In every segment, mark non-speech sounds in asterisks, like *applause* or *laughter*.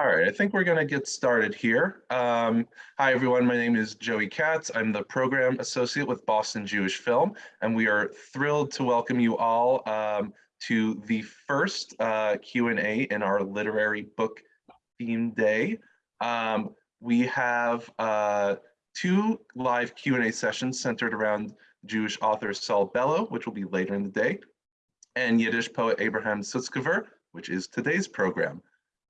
All right, I think we're going to get started here. Um, hi, everyone. My name is Joey Katz. I'm the program associate with Boston Jewish Film, and we are thrilled to welcome you all um, to the first uh, Q&A in our literary book theme day. Um, we have uh, two live Q&A sessions centered around Jewish author Saul Bellow, which will be later in the day, and Yiddish poet Abraham Sutzkever, which is today's program.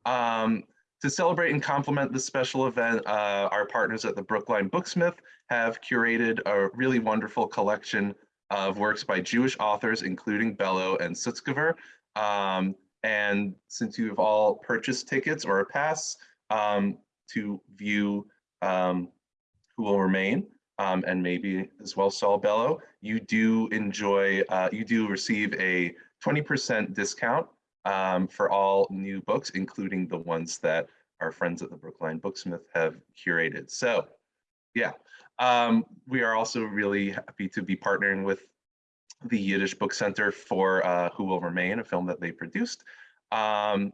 Um, to celebrate and complement this special event, uh, our partners at the Brookline Booksmith have curated a really wonderful collection of works by Jewish authors, including Bellow and Sutzkever. Um, and since you've all purchased tickets or a pass um, to view um, Who Will Remain, um, and maybe as well Saul Bellow, you do enjoy, uh, you do receive a 20% discount um, for all new books, including the ones that our friends at the Brookline Booksmith have curated. So yeah, um, we are also really happy to be partnering with the Yiddish Book Center for uh, Who Will Remain, a film that they produced. Um,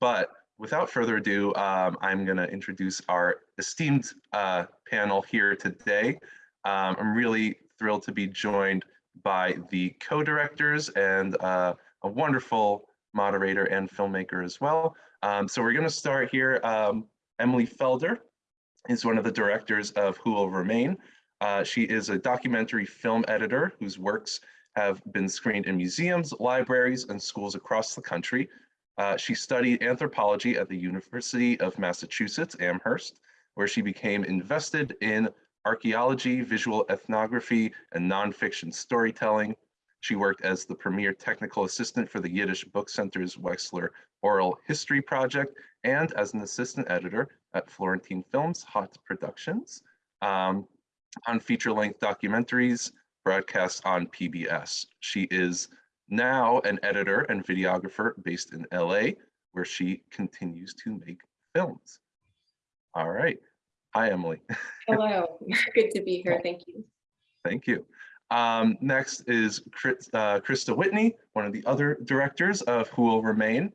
but without further ado, um, I'm going to introduce our esteemed uh, panel here today. Um, I'm really thrilled to be joined by the co-directors and uh, a wonderful moderator and filmmaker as well. Um, so we're going to start here. Um, Emily Felder is one of the directors of Who Will Remain. Uh, she is a documentary film editor whose works have been screened in museums, libraries, and schools across the country. Uh, she studied anthropology at the University of Massachusetts, Amherst, where she became invested in archaeology, visual ethnography, and nonfiction storytelling. She worked as the premier technical assistant for the Yiddish Book Center's Wexler Oral History Project and as an assistant editor at Florentine Films Hott Productions um, on feature-length documentaries broadcast on PBS. She is now an editor and videographer based in LA, where she continues to make films. All right. Hi, Emily. *laughs* Hello, good to be here. Thank you. Thank you. Um, next is Chris, uh, Christa Whitney, one of the other directors of Who Will Remain.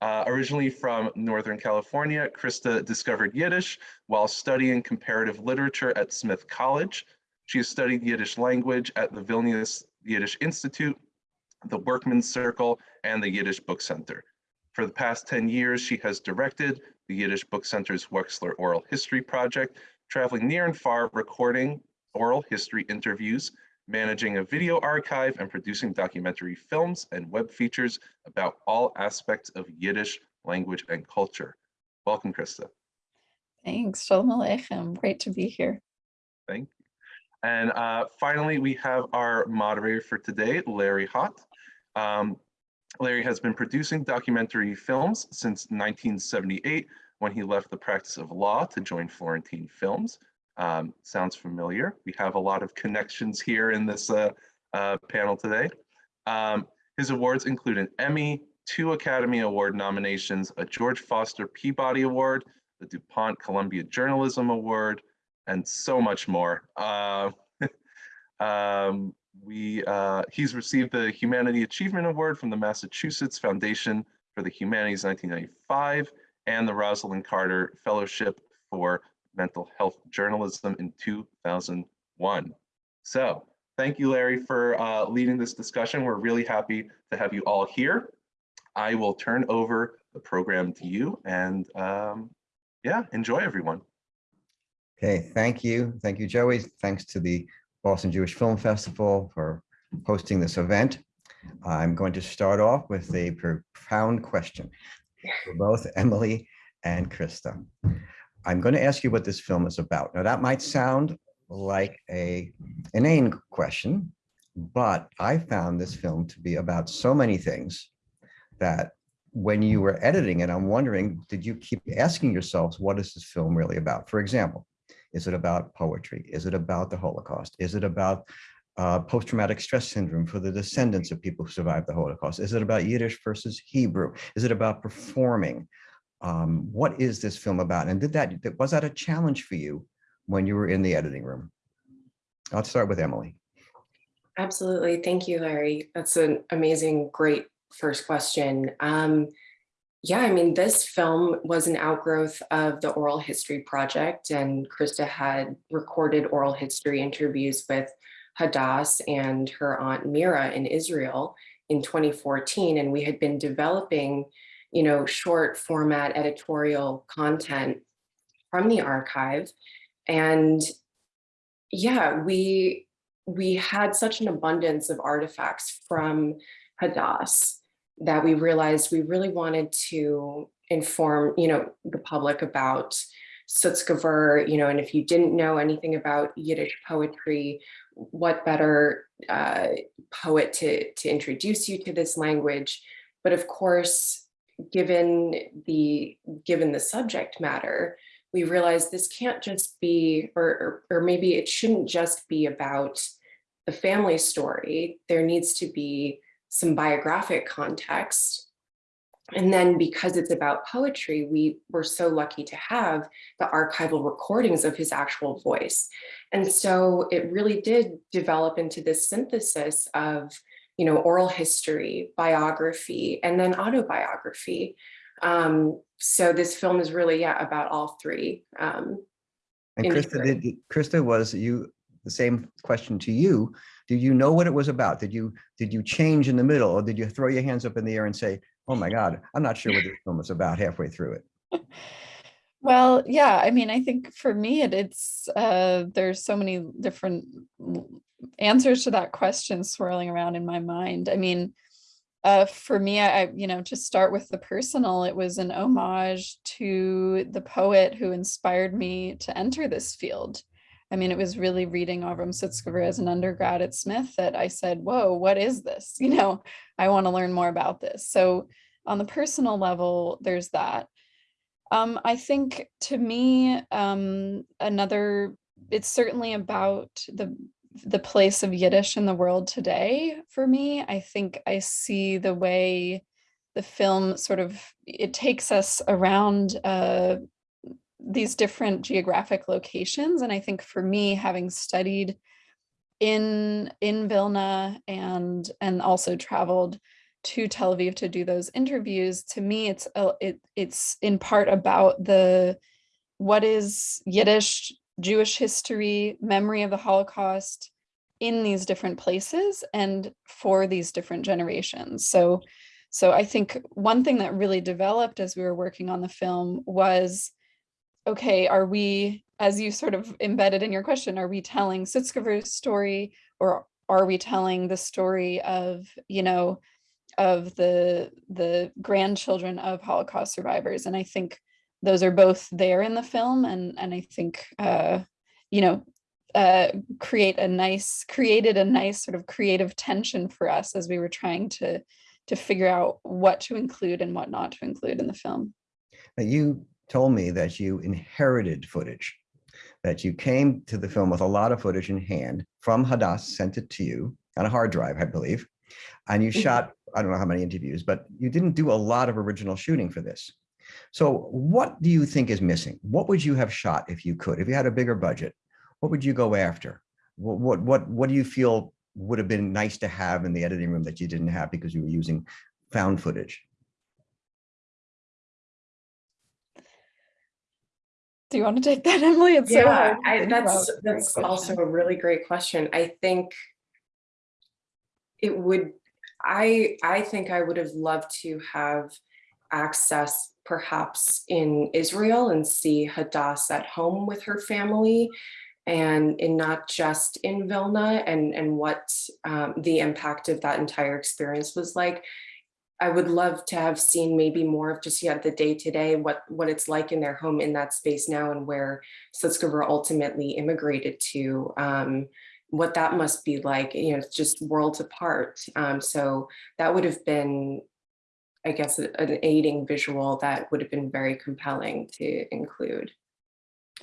Uh, originally from Northern California, Christa discovered Yiddish while studying comparative literature at Smith College. She has studied Yiddish language at the Vilnius Yiddish Institute, the Workmen's Circle, and the Yiddish Book Center. For the past 10 years, she has directed the Yiddish Book Center's Wexler Oral History Project, traveling near and far, recording oral history interviews managing a video archive and producing documentary films and web features about all aspects of Yiddish language and culture. Welcome, Christa. Thanks, Shalom Aleichem. Great to be here. Thank you. And uh, finally, we have our moderator for today, Larry Hott. Um, Larry has been producing documentary films since 1978 when he left the practice of law to join Florentine Films. Um, sounds familiar. We have a lot of connections here in this uh, uh, panel today. Um, his awards include an Emmy, two Academy Award nominations, a George Foster Peabody Award, the DuPont Columbia Journalism Award, and so much more. Uh, *laughs* um, we, uh, he's received the Humanity Achievement Award from the Massachusetts Foundation for the Humanities 1995 and the Rosalynn Carter Fellowship for mental health journalism in 2001. So thank you, Larry, for uh, leading this discussion. We're really happy to have you all here. I will turn over the program to you and um, yeah, enjoy everyone. Okay, thank you. Thank you, Joey. Thanks to the Boston Jewish Film Festival for hosting this event. I'm going to start off with a profound question for both Emily and Christa. I'm going to ask you what this film is about. Now that might sound like a inane question, but I found this film to be about so many things that when you were editing it, I'm wondering, did you keep asking yourselves, what is this film really about? For example, is it about poetry? Is it about the Holocaust? Is it about uh, post-traumatic stress syndrome for the descendants of people who survived the Holocaust? Is it about Yiddish versus Hebrew? Is it about performing? Um, what is this film about? And did that, was that a challenge for you when you were in the editing room? I'll start with Emily. Absolutely. Thank you, Larry. That's an amazing, great first question. Um, Yeah, I mean, this film was an outgrowth of the Oral History Project, and Christa had recorded oral history interviews with Hadass and her aunt Mira in Israel in 2014, and we had been developing, you know, short format editorial content from the archive. And yeah, we we had such an abundance of artifacts from Hadass that we realized we really wanted to inform, you know, the public about Sutzkever, you know, and if you didn't know anything about Yiddish poetry, what better uh, poet to, to introduce you to this language. But of course, given the given the subject matter, we realized this can't just be, or, or, or maybe it shouldn't just be about the family story. There needs to be some biographic context. And then because it's about poetry, we were so lucky to have the archival recordings of his actual voice. And so it really did develop into this synthesis of, you know, oral history, biography, and then autobiography. Um, so this film is really, yeah, about all three. Um, And Christa, did, Christa, was you, the same question to you. Did you know what it was about? Did you, did you change in the middle or did you throw your hands up in the air and say, oh my God, I'm not sure what this film was about halfway through it? *laughs* Well, yeah, I mean, I think for me, it, it's, uh, there's so many different l- answers to that question swirling around in my mind. I mean, uh, for me, I, you know, to start with the personal, it was an homage to the poet who inspired me to enter this field. I mean, it was really reading Avram Sutzkever as an undergrad at Smith that I said, whoa, what is this? *laughs* You know, I want to learn more about this. So on the personal level, there's that. Um, I think to me, um, another, it's certainly about the the place of Yiddish in the world today for me. I think I see the way the film sort of, it takes us around uh, these different geographic locations. And I think for me, having studied in in Vilna and and also traveled to Tel Aviv to do those interviews, to me, it's a, it it's in part about the what is Yiddish, Jewish history, memory of the Holocaust in these different places and for these different generations. So, so I think one thing that really developed as we were working on the film was, okay, are we, as you sort of embedded in your question, are we telling Sutzkever's story or are we telling the story of, you know, of the the grandchildren of Holocaust survivors. And I think those are both there in the film. And, and I think, uh, you know, uh, create a nice, created a nice sort of creative tension for us as we were trying to, to figure out what to include and what not to include in the film. Now, you told me that you inherited footage, that you came to the film with a lot of footage in hand from Hadass, sent it to you on a hard drive, I believe. And you Mhm. shot, I don't know how many interviews, but you didn't do a lot of original shooting for this. So what do you think is missing? What would you have shot if you could? If you had a bigger budget, what would you go after? What, what, what, what do you feel would have been nice to have in the editing room that you didn't have because you were using found footage? Do you want to take that, Emily? It's so Yeah, hard. I, that's that's also a really great question. I think it would, I I think I would have loved to have access perhaps in Israel and see Hadass at home with her family and in not just in Vilna and and what um, the impact of that entire experience was like. I would love to have seen maybe more of just yeah the day to day what what it's like in their home in that space now and where Sutzkever ultimately immigrated to um, what that must be like you know just worlds apart um, so that would have been I guess an aiding visual that would have been very compelling to include.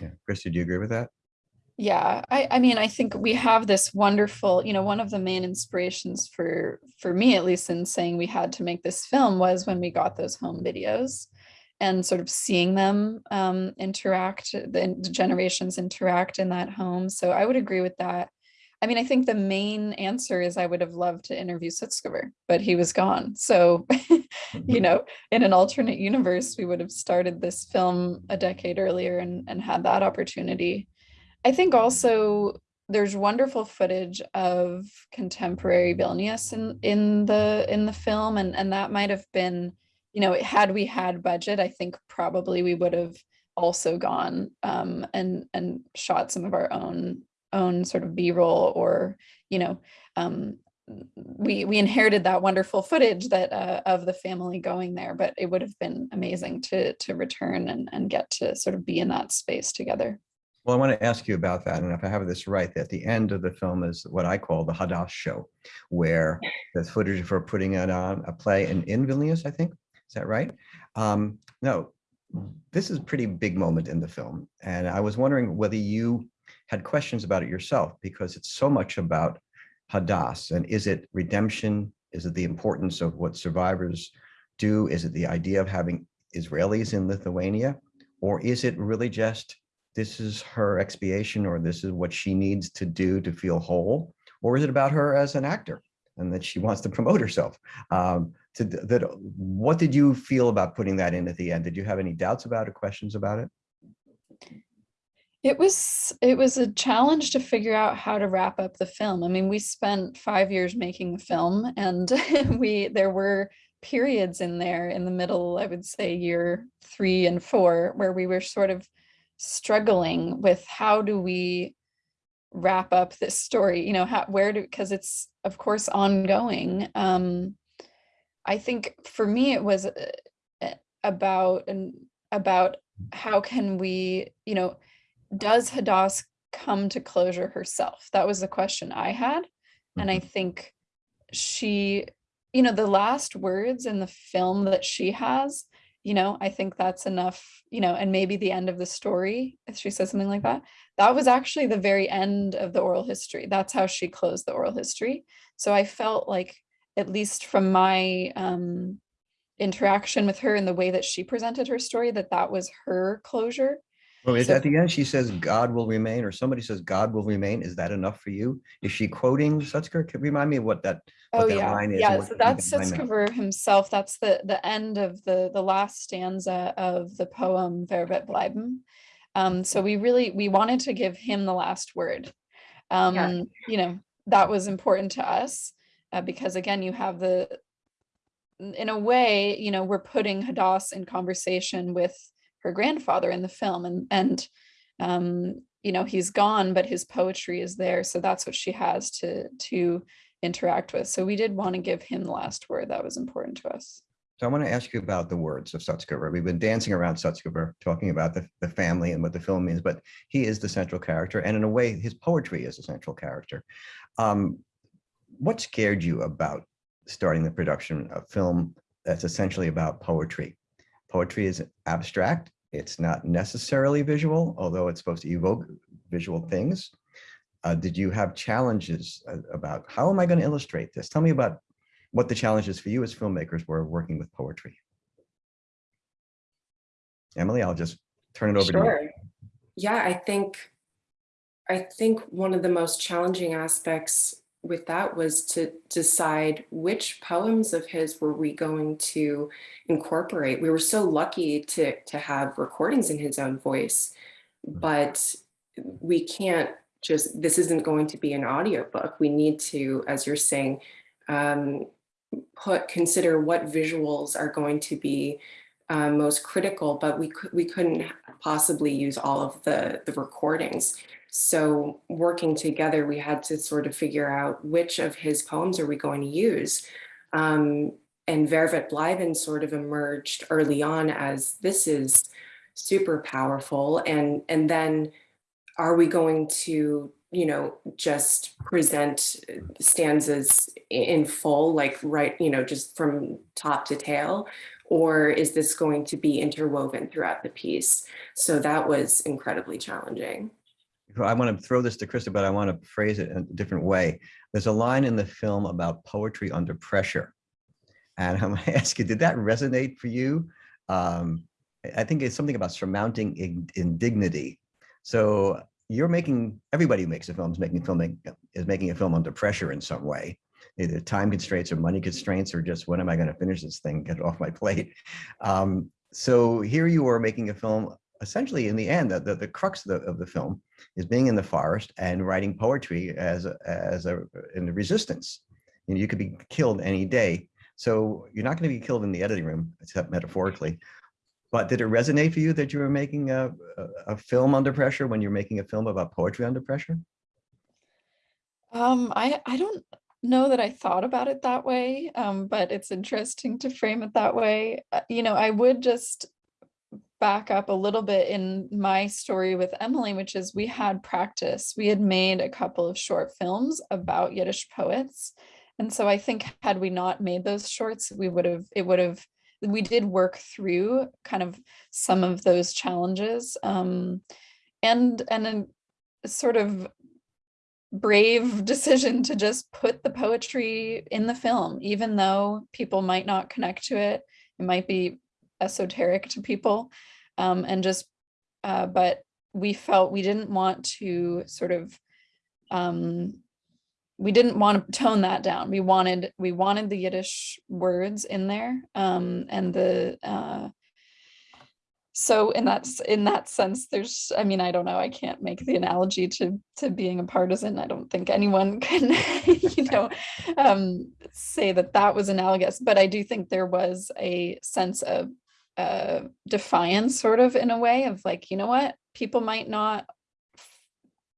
Yeah, Chris, do you agree with that? Yeah, I, I mean, I think we have this wonderful, you know, one of the main inspirations for, for me, at least in saying we had to make this film was when we got those home videos and sort of seeing them um, interact, the, the generations interact in that home. So I would agree with that. I mean, I think the main answer is I would have loved to interview Sutskever, but he was gone. So, *laughs* you know, in an alternate universe, we would have started this film a decade earlier and, and had that opportunity. I think also there's wonderful footage of contemporary Vilnius in, in the in the film, and, and that might have been, you know, had we had budget, I think probably we would have also gone um, and and shot some of our own own sort of b-roll or you know um, we we inherited that wonderful footage that uh, of the family going there but it would have been amazing to to return and and get to sort of be in that space together Well, I want to ask you about that. And if I have this right, at the end of the film is what I call the Hadass show, where the footage for putting it on a play in, in Vilnius, I think. Is that right? Um, no, this is a pretty big moment in the film. And I was wondering whether you had questions about it yourself, because it's so much about Hadass. And is it redemption? Is it the importance of what survivors do? Is it the idea of having Israelis in Lithuania? Or is it really just this is her expiation or this is what she needs to do to feel whole? Or is it about her as an actor and that she wants to promote herself? Um, to that, what did you feel about putting that in at the end? Did you have any doubts about it, questions about it? It was it was a challenge to figure out how to wrap up the film. I mean, we spent five years making the film, and *laughs* we there were periods in there in the middle, I would say year three and four, where we were sort of struggling with how do we wrap up this story, you know, how where do because it's of course ongoing. Um, I think for me it was uh, about and about how can we, you know, does Hadass come to closure herself? That was the question I had. And I think she, you know, the last words in the film that she has, you know, I think that's enough, you know, and maybe the end of the story, if she says something like that, that was actually the very end of the oral history. That's how she closed the oral history. So I felt like, at least from my um, interaction with her and the way that she presented her story, that that was her closure. Well, is So- at the end, she says, God will remain, or somebody says, God will remain. Is that enough for you? Is she quoting Sutzker? Can remind me of what that, what Oh, that yeah, line is? and yeah, what so that's mean by that? Sutzkever himself. That's the, the end of the, the last stanza of the poem Wer wird bleiben. Um, so we really, we wanted to give him the last word. Um, you know, that was important to us, uh, because again, you have the, in a way, you know, we're putting Hadass in conversation with her grandfather in the film and, and, um, you know, he's gone, but his poetry is there. So that's what she has to, to interact with. So we did want to give him the last word. That was important to us. So I want to ask you about the words of Sutzkever. We've been dancing around Sutzkever, talking about the, the family and what the film means, but he is the central character. And in a way, his poetry is a central character. Um, what scared you about starting the production of film that's essentially about poetry? Poetry is abstract. It's not necessarily visual, although it's supposed to evoke visual things. Uh, did you have challenges uh, about how am I going to illustrate this? Tell me about what the challenges for you as filmmakers were working with poetry. Emily, I'll just turn it over to you. Sure. Yeah, I think, I think one of the most challenging aspects with that was to decide which poems of his were we going to incorporate. We were so lucky to, to have recordings in his own voice, but we can't just, this isn't going to be an audiobook. We need to, as you're saying, um, put, consider what visuals are going to be um, most critical, but we could we couldn't possibly use all of the the recordings. So working together, we had to sort of figure out which of his poems are we going to use. Um, and wird bleiben sort of emerged early on as this is super powerful. And, and then are we going to, you know, just present stanzas in full, like right, you know, just from top to tail? or is this going to be interwoven throughout the piece? So that was incredibly challenging. I want to throw this to Christa, but I want to phrase it in a different way. There's a line in the film about poetry under pressure. And *laughs* I'm going to ask you, did that resonate for you? Um, I think it's something about surmounting indignity. So you're making, everybody who makes a film is making filming, is making a film under pressure in some way. Either time constraints or money constraints or just when am I going to finish this thing, get it off my *laughs* plate. Um, so here you are making a film, essentially in the end, the, the, the crux of the, of the film is being in the forest and writing poetry as, a- as a, in the resistance. You know, you could be killed any day. So you're not going to be killed in the editing room, except metaphorically. But did it resonate for you that you were making a, a, a film under pressure when you're making a film about poetry under pressure? Um, I, I don't know that I thought about it that way, um, but it's interesting to frame it that way. Uh, You know, I would just back up a little bit in my story with Emily, which is we had practice. We had made a couple of short films about Yiddish poets. And so I think had we not made those shorts, we would have, it would have, we did work through kind of some of those challenges. Um, and, and then sort of brave *laughs* decision to just put the poetry in the film, even though people might not connect to it. It might be esoteric to people. Um, and just, uh, but we felt we didn't want to sort of, um, we didn't want to tone that down. We wanted, we wanted the Yiddish words in there. Um, and the, uh, so in that in that sense there's i mean i don't know i can't make the analogy to to being a partisan i don't think anyone *laughs* can you know um say that that was analogous but i do think there was a sense of uh defiance sort of in a way of like you know what? People might not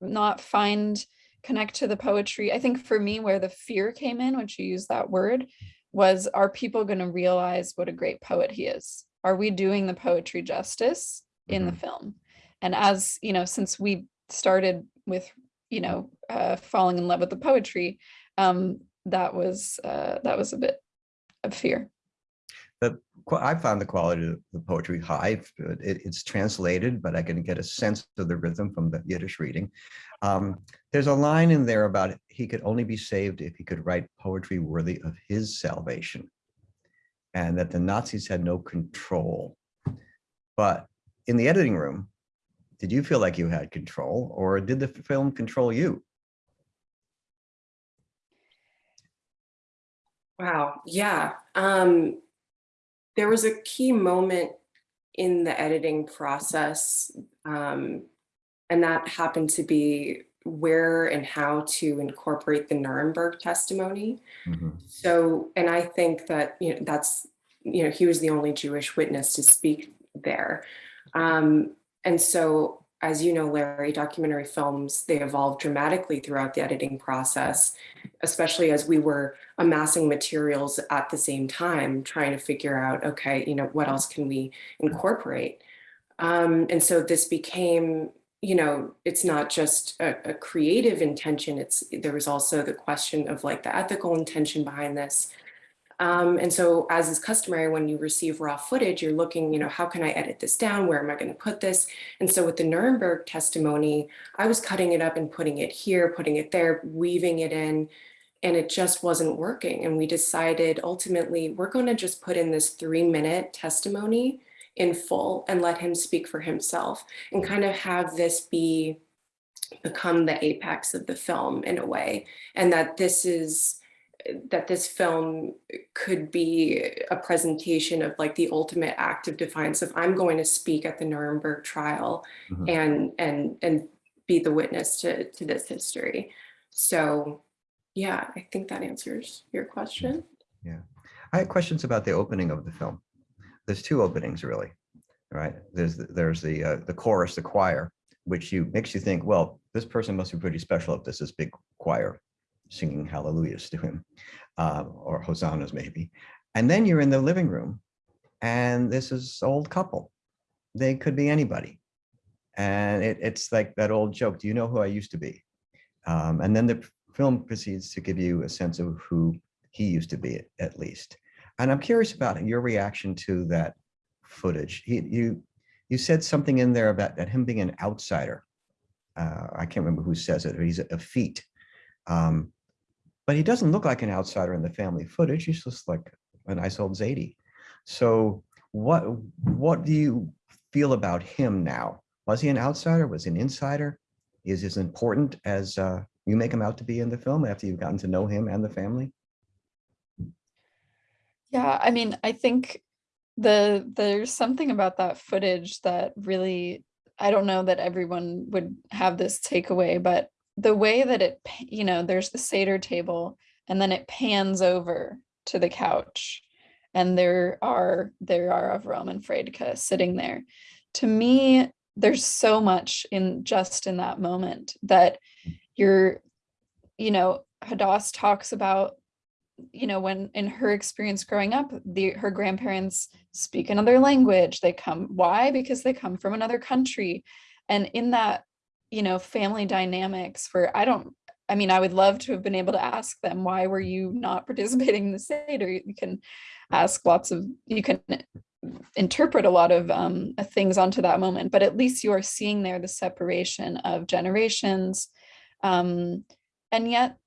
not find connect to the poetry. I think for me where the fear came in when you use that word was are people going to realize what a great poet he is? Are we doing the poetry justice in the film? And as you know since we started with you know uh, falling in love with the poetry um that was uh that was a bit of fear Qu- I found the quality of the poetry high. It, it's translated, but I can get a sense of the rhythm from the Yiddish reading. Um, there's a line in there about he could only be saved if he could write poetry worthy of his salvation, and that the Nazis had no control. But in the editing room, did you feel like you had control, or did the film control you? Wow, yeah. Um, there was a key moment in the editing process, um, and that happened to be where and how to incorporate the Nuremberg testimony. Mhm. So, and I think that, you know, that's, you know, he was the only Jewish witness to speak there. Um, and so, as you know, Larry, documentary films, they evolve dramatically throughout the editing process, especially as we were amassing materials at the same time, trying to figure out, okay, you know, what else can we incorporate? Um, and so this became, you know, it's not just a, a creative intention, it's there was also the question of like the ethical intention behind this. Um, and so as is customary, when you receive raw footage, you're looking, you know, how can I edit this down? Where am I going to put this? And so with the Nuremberg testimony, I was cutting it up and putting it here, putting it there, weaving it in, and it just wasn't working. And we decided ultimately, we're going to just put in this three minute testimony in full and let him speak for himself and kind of have this be become the apex of the film in a way. And that this is that this film could be a presentation of like the ultimate act of defiance if I'm going to speak at the Nuremberg trial Mhm. and and and be the witness to to this history. So yeah, I think that answers your question. Yeah. I had questions about the opening of the film. There's two openings really, right? There's, the- there's the, uh, the chorus, the choir, which you, makes you think, well, this person must be pretty special if this is big choir singing hallelujahs to him, uh, or hosannas maybe. And then you're in the living room and this is old couple. They could be anybody. And it, it's like that old joke, do you know who I used to be? Um, and then the film proceeds to give you a sense of who he used to be at least. And I'm curious about your reaction to that footage. He, you, you said something in there about that him being an outsider. Uh, I can't remember who says it, but he's a feat. Um, but he doesn't look like an outsider in the family footage. He's just like a nice old Zadie. So what, what do you feel about him now? Was he an outsider? Was he an insider? is as important as uh, you make him out to be in the film after you've gotten to know him and the family? Yeah, I mean, I think the there's something about that footage that really I don't know that everyone would have this takeaway, but the way that it, you know, there's the Seder table and then it pans over to the couch and there are there are Avram and Fredka sitting there. To me, there's so much in just in that moment that you're, you know, Hadass talks about you know when in her experience growing up the her grandparents speak another language. They come why? Because they come from another country. And in that you know family dynamics where i don't i mean i would love to have been able to ask them why were you not *laughs* participating in the seder you can ask lots of you can interpret a lot of um, things onto that moment. But at least you are seeing there the separation of generations um, and yet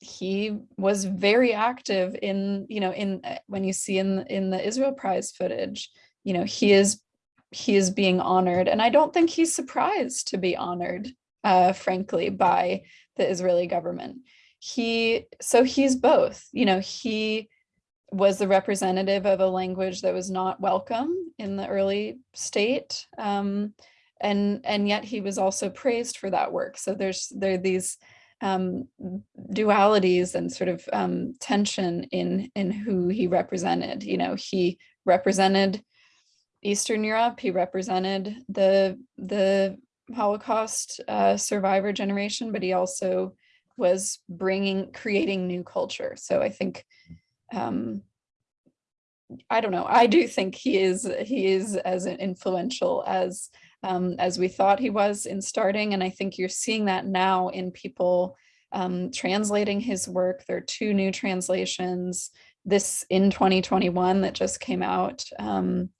he was very active in you know in uh, when you see in in the Israel Prize footage you know he is he is being honored. And I don't think he's surprised to be honored uh frankly by the Israeli government. He so he's both you know he was the representative of a language that was not welcome in the early state um and and yet he was also praised for that work so there's there are these um, dualities and sort of um, tension in in who he represented. You know, he represented Eastern Europe. He represented the the Holocaust uh, survivor generation, but he also was bringing creating new culture. So I think. Um, I don't know. I do think he is he is as influential as um, as we thought he was in starting. And I think you're seeing that now in people um, translating his work. There are two new translations, this in 2021 that just came out. Um,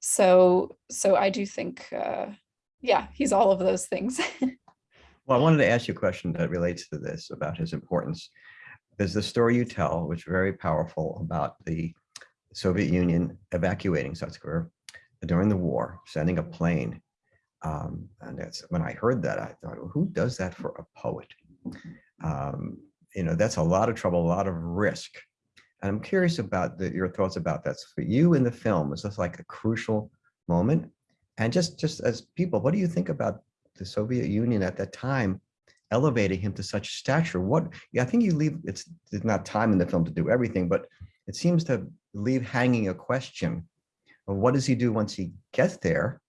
so, so I do think, uh, yeah, he's all of those things. *laughs* Well, I wanted to ask you a question that relates to this about his importance. There's the story you tell, which is very powerful about the Soviet Union evacuating Sutsker during the war, sending a plane. Um, and that's when I heard that, I thought, well, who does that for a poet? Um, you know, that's a lot of trouble, a lot of risk. And I'm curious about the, your thoughts about that. So for you in the film, is this like a crucial moment? And just, just as people, what do you think about the Soviet Union at that time elevating him to such stature? What, yeah, I think you leave, it's, it's not time in the film to do everything, but it seems to leave hanging a question of what does he do once he gets there?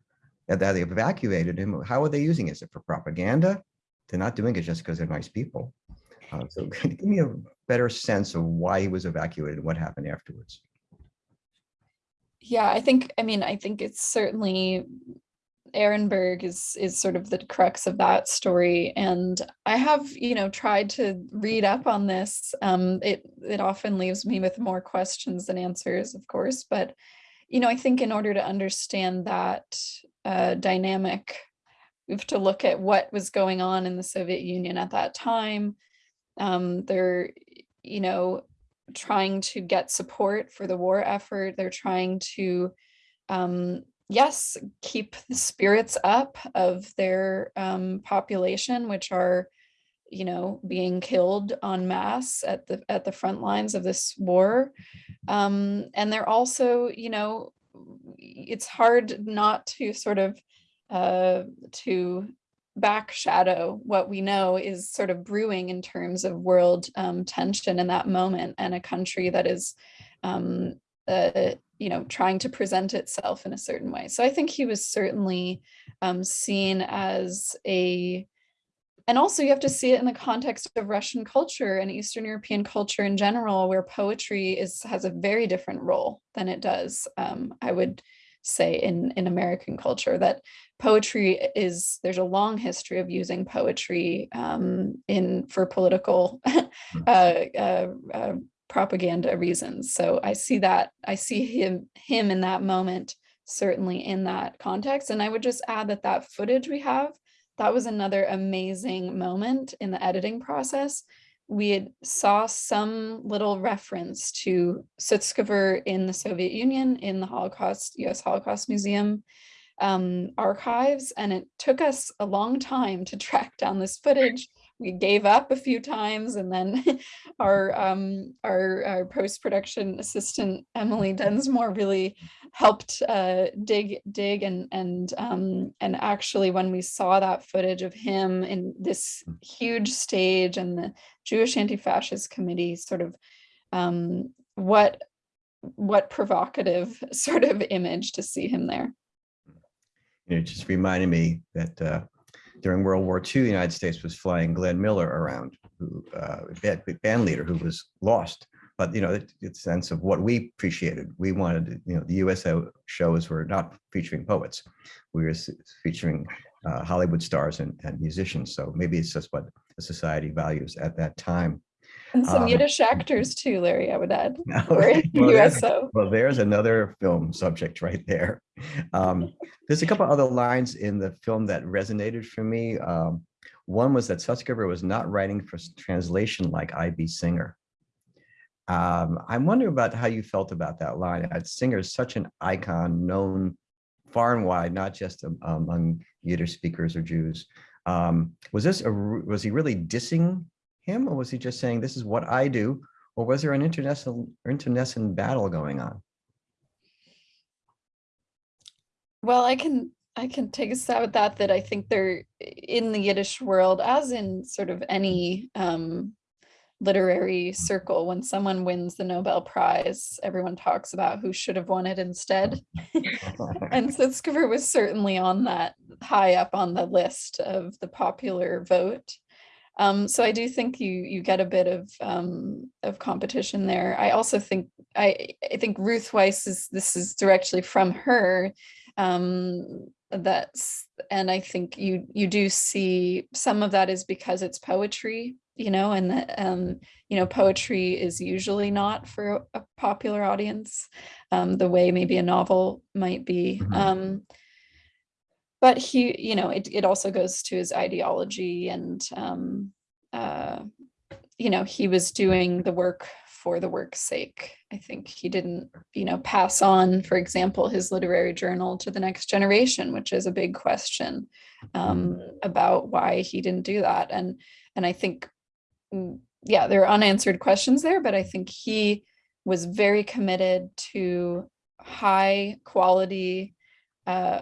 That they evacuated him. How are they using it? Is it for propaganda? They're not doing it just because they're nice people. Uh, so *laughs* give me a better sense of why he was evacuated and what happened afterwards. Yeah, I think, I mean, I think it's certainly Ehrenburg is is sort of the crux of that story. And I have, you know, tried to read up on this. Um, it it often leaves me with more questions than answers, of course. But, you know, I think in order to understand that uh, dynamic, we have to look at what was going on in the Soviet Union at that time. Um, they're, you know, trying to get support for the war effort. They're trying to um, yes, keep the spirits up of their um, population, which are, you know, being killed en masse at the at the front lines of this war. Um, and they're also, you know, it's hard not to sort of uh, to back shadow what we know is sort of brewing in terms of world um, tension in that moment and a country that is um, uh, you know, trying to present itself in a certain way. So I think he was certainly um, seen as a, and also you have to see it in the context of Russian culture and Eastern European culture in general, where poetry is has a very different role than it does, um, I would say in, in American culture, that poetry is, there's a long history of using poetry um, in for political *laughs* uh, uh, uh, propaganda reasons. So I see that, I see him, him in that moment, certainly in that context. And I would just add that that footage we have, that was another amazing moment in the editing process. We had saw some little reference to Sutskever in the Soviet Union, in the Holocaust, US Holocaust Museum. um, archives and it took us a long time to *laughs* track down this footage. We gave up a few times and then *laughs* our, um, our, our post-production assistant, Emily Densmore, really helped uh, dig, dig and, and, um, and actually when we saw that footage of him in this huge stage and the Jewish Anti-Fascist Committee sort of um, what what provocative *laughs* sort of image to see him there. It just reminded me that uh, during World War II, the United States was flying Glenn Miller around, who uh, band, band leader who was lost. But you know, it, it's sense of what we appreciated. We wanted, you know, the USO shows were not featuring poets. We were featuring uh, Hollywood stars and, and musicians. So maybe it's just what the society values at that time. And some Um, Yiddish actors too, Larry, I would add. *laughs* Or in *laughs* well, there's- USO. Well, there's another film subject right there. Um, there's a couple other lines in the film that resonated for me. Um, one was that Sutskever was not writing for translation like I.B. Singer. Um, I'm wondering about how you felt about that line. Uh, Singer is such an icon, known far and wide, not just am- among Yiddish speakers or Jews. Um, was this a, was he really dissing him, or was he just saying this is what I do? Or was there an internecine, internecine battle going on? Well, I can I can take a stab at that. That I think they're in the Yiddish world, as in sort of any um, literary circle. When someone wins the Nobel Prize, everyone talks about who should have won it instead. *laughs* and Sutzkever was certainly on that high up on the list of the popular vote. Um, so I do think you you get a bit of um, of competition there. I also think I I think Ruth Wisse is this is directly from her. Um, that's and I think you you do see some of that is because it's poetry, you know, and that um, you know poetry is usually not for a popular audience, um, the way maybe a novel might be. Mhm. Um, but he, you know, it, it also goes to his ideology and, um, uh, you know, he was doing the work for the work's sake. I think he didn't, you know, pass on, for example, his literary journal to the next generation, which is a big question um, about why he didn't do that. And and I think, mm, yeah, there are unanswered questions there, but I think he was very committed to high quality uh,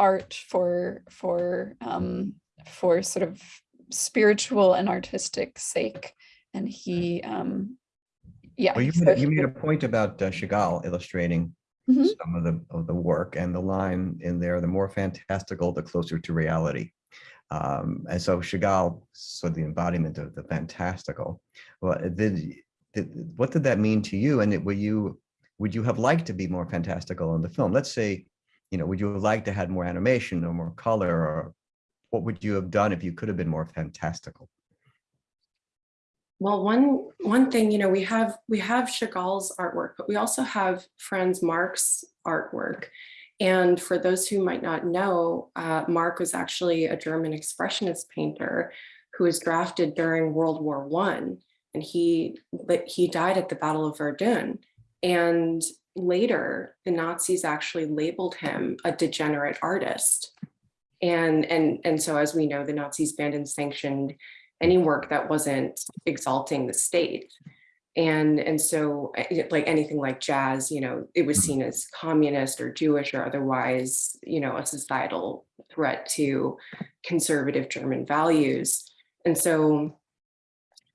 art for for um, for sort of spiritual and artistic sake, and he um, yeah. Well, you made, a- you made a point about uh, Chagall illustrating Mhm. some of the, of the work and the line in there, the more fantastical, the closer to reality. Um, and so Chagall, so the embodiment of the fantastical. Well, did, did, what did that mean to you? And it- were you, would you have liked to be more fantastical in the film? Let's say, you know, would you have liked to had more animation or more color or what would you have done if you could have been more fantastical? Well, one one thing, you know, we have we have Chagall's artwork, but we also have Franz Marc's artwork. And for those who might not know, uh, Marc was actually a German expressionist painter who was drafted during World War One, and he but he died at the Battle of Verdun. And later, the Nazis actually labeled him a degenerate artist. And and and so, as we know, the Nazis banned and sanctioned any work that wasn't exalting the state. And, and so eh, like anything like jazz, you know, it was seen as communist or Jewish or otherwise, you know, a societal threat to conservative German values. And so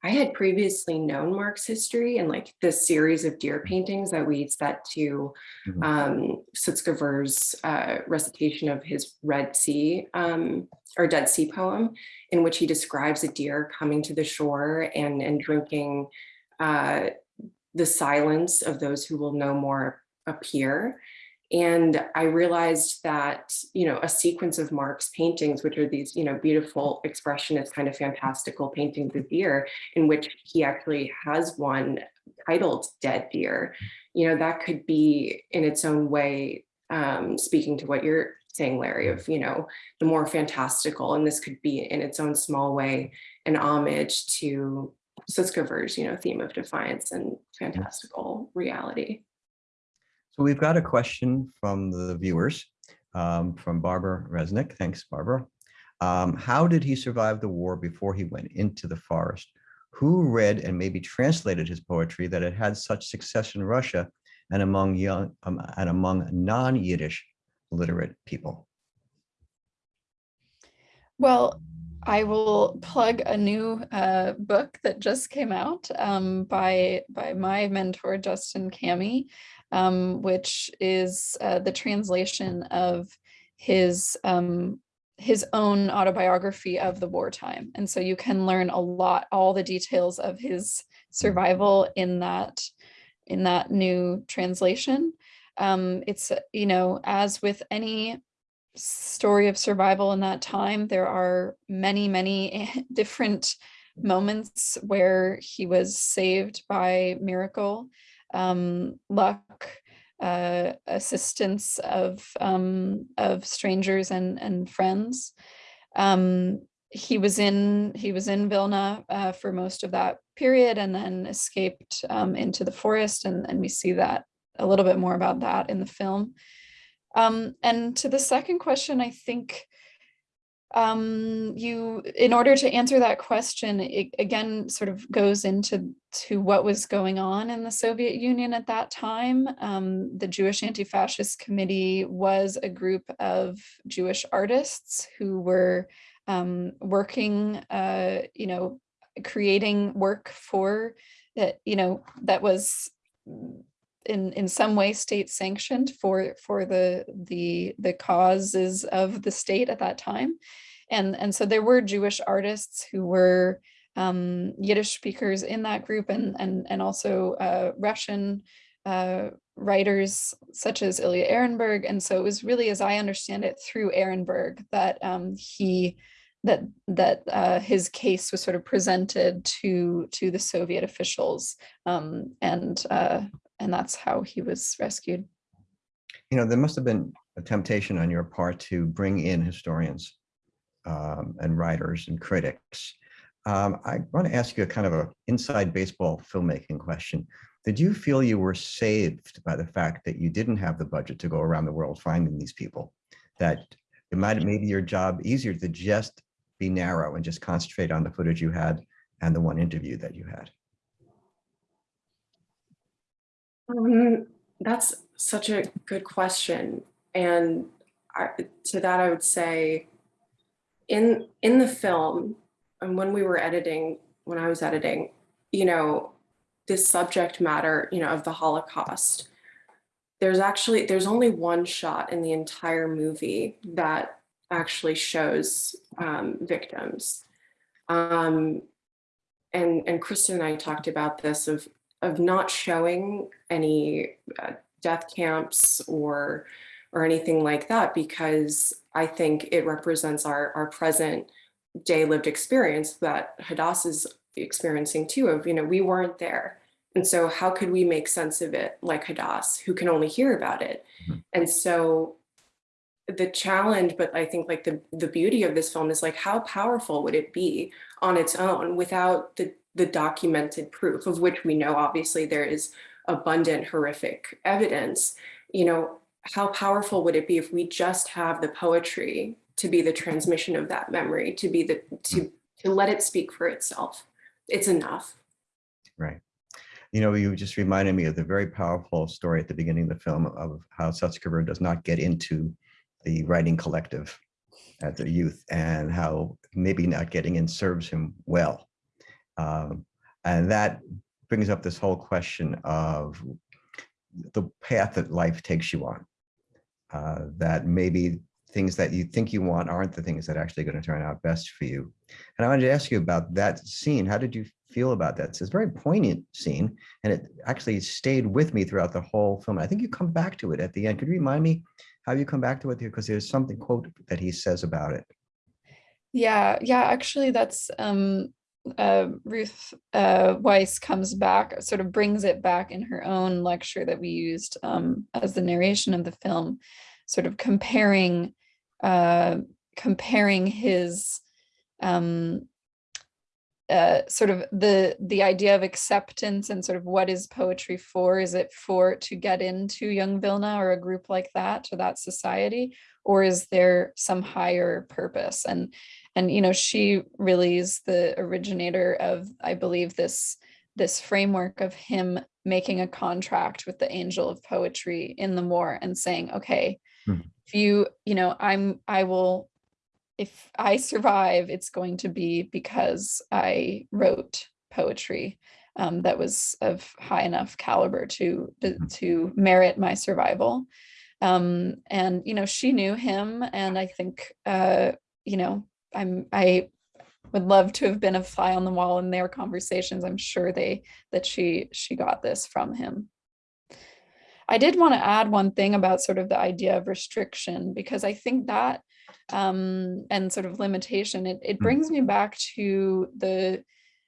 I had previously known Marc's history and like this series of deer paintings that we set to Mhm. um, Sutzkever's uh, recitation of his Red Sea um, or Dead Sea poem, in which he describes a deer coming to the shore and, and drinking uh, the silence of those who will no more appear. And I realized that, you know, a sequence of Marc's paintings, which are these, you know, beautiful expressionist kind of fantastical paintings of deer, in which he actually has one titled Dead Deer, you know, that could be in its own way, um, speaking to what you're saying, Larry, of, you know, the more fantastical, and this could be in its own small way, an homage to Sutzkever's, you know, theme of defiance and fantastical reality. So we've got a question from the viewers. um, from Barbara Resnick. Thanks, Barbara. Um, how did he survive the war before he went into the forest? Who read and maybe translated his poetry that it had such success in Russia and among young um, and among non-Yiddish literate people? Well, I will plug a new uh, book that just came out um, by by my mentor Justin Cammy, um, which is uh, the translation of his um, his own autobiography of the wartime, and so you can learn a lot, all the details of his survival in that in that new translation. Um, it's you know as with any story of survival in that time. There are many, many *laughs* different moments where he was saved by miracle, um, luck, uh, assistance of um, of strangers and and friends. Um, he was in he was in Vilna uh, for most of that period and then escaped um, into the forest and, and we see that a little bit more about that in the film. Um, and to the second question, I think um, you, in order to answer that question, it again sort of goes into to what was going on in the Soviet Union at that time. Um, the Jewish Anti-Fascist Committee was a group of Jewish artists who were um, working, uh, you know, creating work for that, you know, that was in in some way state sanctioned for for the the the causes of the state at that time. And and so there were jewish artists who were um, yiddish speakers in that group and and and also uh, russian uh, writers such as ilya Ehrenburg. And so it was really as i understand it through Ehrenburg that um, he that that uh, his case was sort of presented to to the Soviet officials, um, and uh, and that's how he was rescued. You know, there must have been a temptation on your part to bring in historians um, and writers and critics. Um, I want to ask you a kind of a inside baseball filmmaking question. Did you feel you were saved by the fact that you didn't have the budget to go around the world finding these people? That it might have made your job easier to just be narrow and just concentrate on the footage you had and the one interview that you had? Um, that's such a good question. And I, to that, I would say in, in the film and when we were editing, when I was editing, you know, this subject matter, you know, of the Holocaust, there's actually, there's only one shot in the entire movie that actually shows um, victims. Um, and, and Kristen and I talked about this of of not showing any uh, death camps or or anything like that because I think it represents our, our present day lived experience that Hadass is experiencing too of, you know, we weren't there. And so how could we make sense of it like Hadass who can only hear about it? Mhm. And so the challenge, but I think like the, the beauty of this film is like, how powerful would it be on its own without the the documented proof of which we know obviously there is abundant horrific evidence, you know, how powerful would it be if we just have the poetry to be the transmission of that memory, to be the, to, to let it speak for itself. It's enough. Right. You know, you just reminded me of the very powerful story at the beginning of the film of how Sutzkever does not get into the writing collective at the youth and how maybe not getting in serves him well. Um, and that brings up this whole question of the path that life takes you on. Uh, that maybe things that you think you want aren't the things that are actually going to turn out best for you. And I wanted to ask you about that scene. How did you feel about that? It's a very poignant scene, and it actually stayed with me throughout the whole film. I think you come back to it at the end. Could you remind me how you come back to it? Because there's something quote that he says about it. Yeah, yeah, actually that's um uh, Ruth uh, Wisse comes back, sort of brings it back in her own lecture that we used um, as the narration of the film, sort of comparing uh, comparing his um, uh, sort of the the idea of acceptance and sort of what is poetry for? Is it for to get into Young Vilna or a group like that to that society, or is there some higher purpose? And and you know she really is the originator of I believe this this framework of him making a contract with the angel of poetry in the war and saying, okay, Hmm. if you you know I'm I will if I survive, it's going to be because I wrote poetry um, that was of high enough caliber to to, Mhm. to merit my survival. Um, and you know, she knew him, and I think uh, you know, I'm I would love to have been a fly on the wall in their conversations. I'm sure they that she she got this from him. I did want to add one thing about sort of the idea of restriction because I think that um, and sort of limitation, it, it Mm. brings me back to the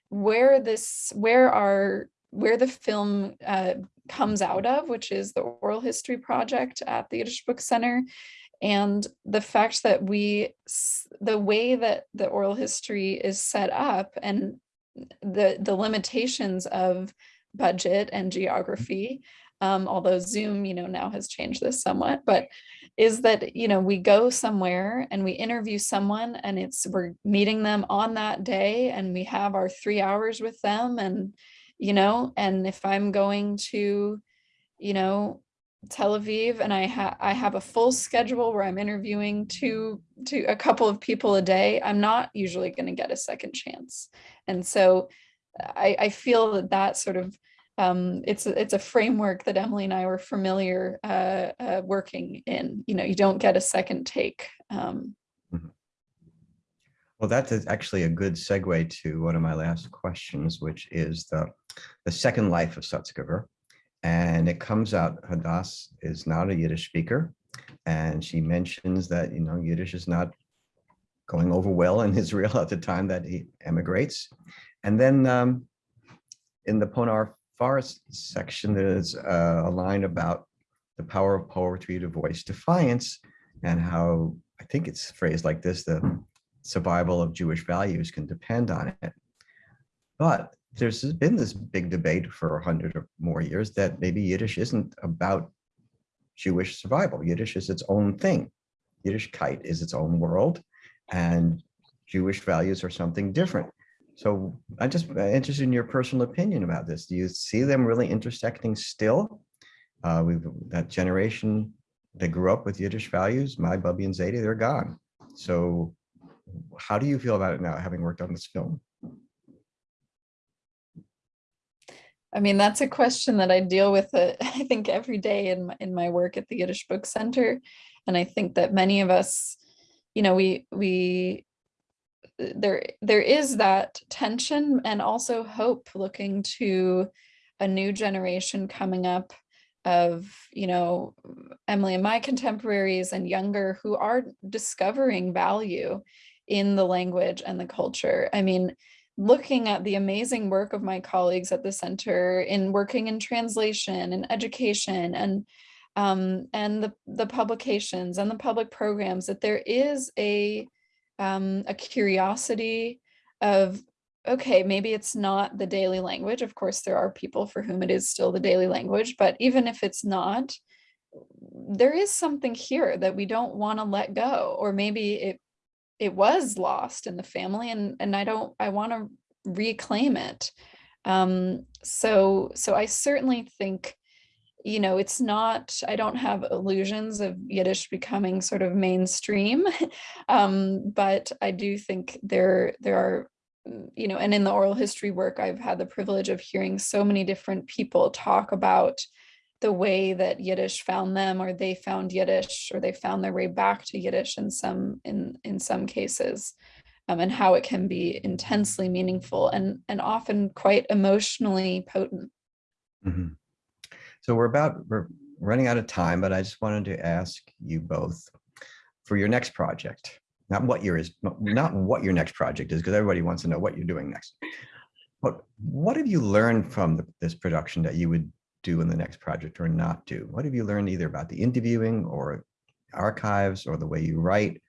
where this where our where the film uh, comes out of, which is the oral history project at the Yiddish Book Center. And the fact that we, the way that the oral history is set up and the, the limitations of budget and geography, um, although Zoom, you know, now has changed this somewhat, but is that, you know, we go somewhere and we interview someone and it's, we're meeting them on that day and we have our three hours with them and, you know, and if I'm going to, you know, Tel Aviv and I have I have a full schedule where I'm interviewing two to a couple of people a day, I'm not usually going to get a second chance. And so I, I feel that that sort of um, it's a, it's a framework that Emily and I were familiar uh, uh, working in. You know, you don't get a second take. Um, Well, that is actually a good segue to one of my last questions, which is the, the second life of Sutzkever. And it comes out, Hadass is not a Yiddish speaker. And she mentions that, you know, Yiddish is not going over well in *laughs* Israel at the time that he emigrates. And then um, in the Ponar Forest section, there's uh, a line about the power of poetry to voice defiance and how, I think it's phrased like this, the survival of Jewish values can depend on it. But there's been this big debate for a hundred or more years that maybe Yiddish isn't about Jewish survival. Yiddish is its own thing. Yiddishkeit is its own world and Jewish values are something different. So I'm just uh, interested in your personal opinion about this. Do you see them really intersecting still? Uh, we've that generation that grew up with Yiddish values, my Bubby and Zadie, they're gone. So how do you feel about it now, having worked on this film? I mean, that's a question that I deal with, uh, *laughs* I think, every day in my, in my work at the Yiddish Book Center. And I think that many of us, you know, we, we, uh, there, there is that tension and also hope looking to a new generation coming up of, you know, Emily and my contemporaries and younger who are discovering value in the language and the culture. I mean, looking at the amazing work of my colleagues at the center in working in translation and education and um, and the, the publications and the public programs that there is a um, a curiosity of okay maybe it's not the daily language. Of course there are people for whom it is still the daily language but even if it's not there is something here that we don't want to let go or maybe it it was lost in the family and and I don't I want to reclaim it. Um so so I certainly think you know it's not I don't have illusions of Yiddish becoming sort of mainstream *laughs* um but I do think there there are mm, you know and in the oral history work I've had the privilege of hearing so many different people talk about the way that Yiddish found them or they found Yiddish or they found their way back to Yiddish in some in in some cases um, and how it can be intensely meaningful and and often quite emotionally potent. Mhm. So we're about, we're running out of time, but I just wanted to ask you both for your next project, not what your is, not what your next project is, because everybody wants to know what you're doing next. But what have you learned from the- this production that you would do in the next project or not do? What have you learned either about the interviewing or archives or the way you write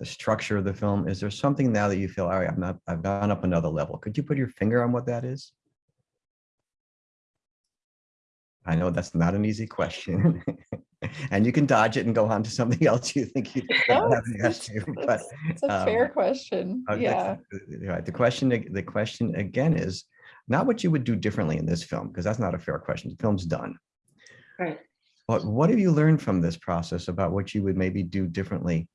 the structure of the film? Is there something now that you feel, all right, I'm not, I've gone up another level? Could you put your finger on what that is? I know that's not an easy question. *laughs* And you can dodge it and go on to something *laughs* else you think you haven't it's- asked you, but it's a fair um, question. uh, Yeah. the- Right, the question, the question again is not what you would do differently in this film, because that's not a fair question. The film's done. Right. But what have you learned from this process about what you would maybe do differently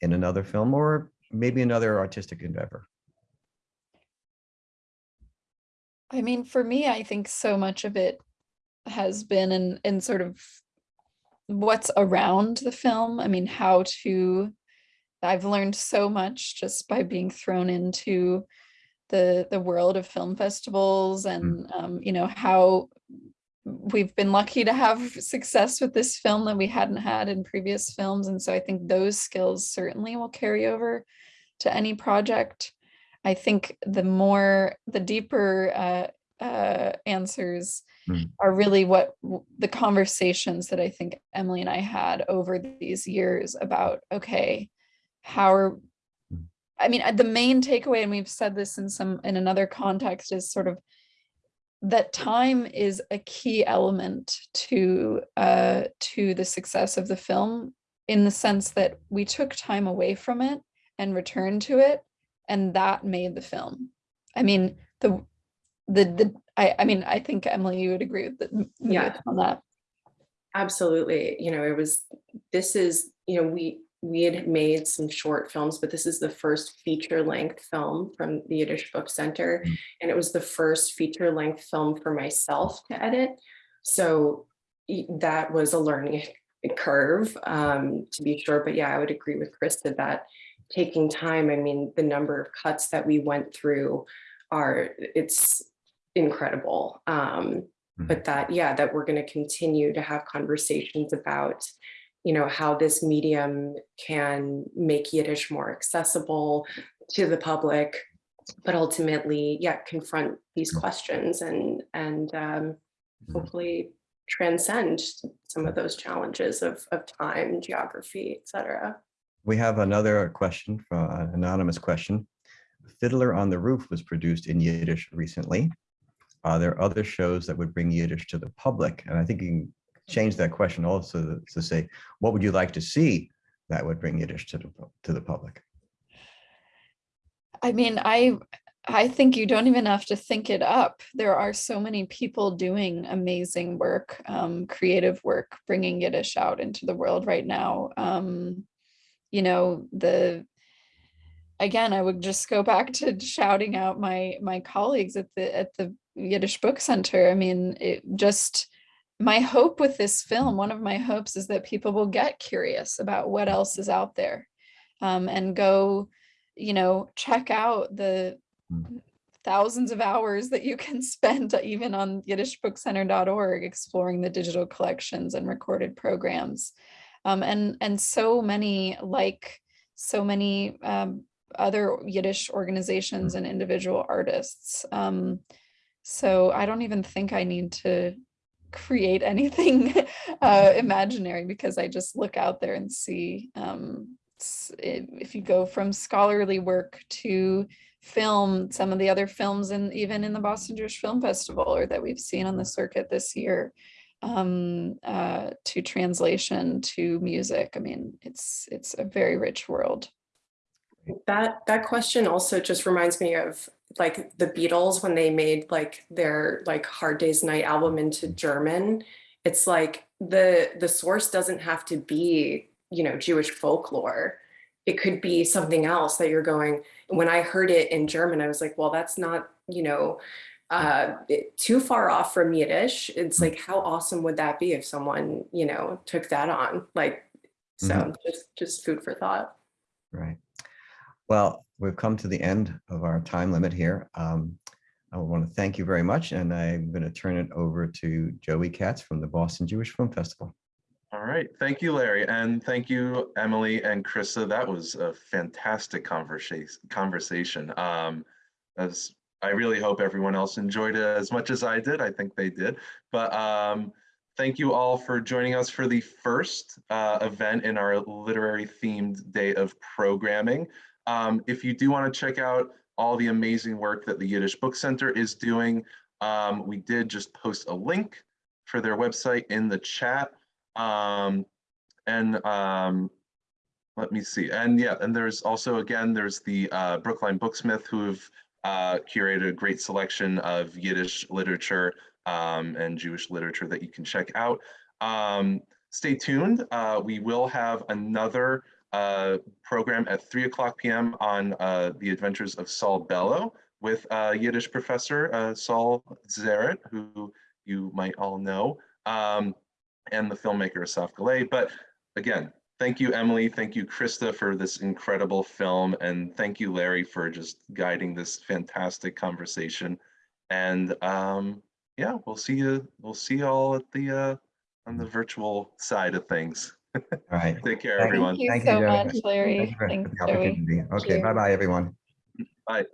in another film or maybe another artistic endeavor? I mean, for me, I think so much of it has been in in sort of what's around the film. I mean, how to I've learned so much just by being thrown into the the world of film festivals and um, you know how we've been lucky to have success with this film that we hadn't had in previous films and so I think those skills certainly will carry over to any project. I think the more the deeper uh, uh, answers Mm. are really what the conversations that I think Emily and I had over these years about okay, how are Mm. I mean, uh, the main takeaway, and we've said this in some in another context, is sort of that time is a key element to uh, to the success of the film, in the sense that we took time away from it and returned to it, and that made the film. I mean, the the the I I mean, I think Emily, you would agree with, the, Yeah. on that. Absolutely. You know, it was, this is, you know, we, we had made some short films, but this is the first feature length film from the Yiddish Book Center. Mm. And it was the first feature length film for myself to edit. So that was a learning *laughs* curve, um, to be sure. But yeah, I would agree with Christa that taking time, I mean, the number of cuts that we went through are, it's incredible. Um, Mhm. but that, yeah, that we're going to continue to have conversations about, you know, how this medium can make Yiddish more accessible to the public, but ultimately, yeah, confront these Mhm. questions and, and um, Mhm. hopefully transcend some of those challenges of, of time, geography, et cetera. We have another question from an anonymous question. Fiddler on the Roof was produced in Yiddish recently. Are there other shows that would bring Yiddish to the public? And I think you can change that question also to say, what would you like to see that would bring Yiddish to the, to the public? I mean, I I think you don't even have to think it up. There are so many people doing amazing work, um, creative work, bringing Yiddish out into the world right now. Um, you know, the again, I would just go back to shouting out my my colleagues at the at the Yiddish Book Center. I mean, it just my hope with this film, one of my hopes is that people will get curious about what else is out there um, and go, you know, check out the Mm. thousands of hours that you can *laughs* spend even on yiddishbookcenter.org exploring the digital collections and recorded programs. Um, and, and so many, like so many um, other Yiddish organizations and individual artists. Um, so I don't even think I need to create anything *laughs* uh, imaginary because I just look out there and see um, if you go from scholarly work to film, some of the other films and even in the Boston Jewish Film Festival or that we've seen on the circuit this year um, uh, to translation to music. I mean, it's it's a very rich world. That that question also just reminds me of like the Beatles when they made like their like Hard Day's Night album into German. It's like the the source doesn't have to be, you know, Jewish folklore. It could be something else that you're going. When I heard it in German, I was like, well, that's not, you know, uh too far off from Yiddish. It's like how awesome would that be if someone, you know, took that on? Like so just just food for thought. Right. Well, we've come to the end of our time limit here. Um, I want to thank you very much, and I'm going to turn it over to Joey Katz from the Boston Jewish Film Festival. All right, thank you, Larry, and thank you, Emily and Christa. That was a fantastic conversation. Conversation. Um, as I really hope everyone else enjoyed it as much as I did. I think they did. But um, thank you all for joining us for the first uh, event in our literary themed day of programming. Um, if you do want to check out all the amazing work that the Yiddish Book Center is doing, um, we did just post a link for their website in the chat. Um, and um, let me see. And yeah, and there's also, again, there's the uh, Brookline Booksmith who've uh, curated a great selection of Yiddish literature um, and Jewish literature that you can check out. Um, stay tuned. Uh, we will have another uh, program at 3 o'clock p.m. on uh, the adventures of Saul Bellow with uh, Yiddish professor uh, Saul Zaritt, who you might all know, um, and the filmmaker Asaf Galay. But again, thank you, Emily. Thank you, Christa, for this incredible film. And thank you, Larry, for just guiding this fantastic conversation. And um, yeah, we'll see you. We'll see you all at the uh, on the virtual side of things. All right. Take care, Thank you. everyone. Thank you Thank you, so Joey. much, Larry. Thank you for Thanks, the Joey. opportunity. Okay, bye-bye, everyone. Bye.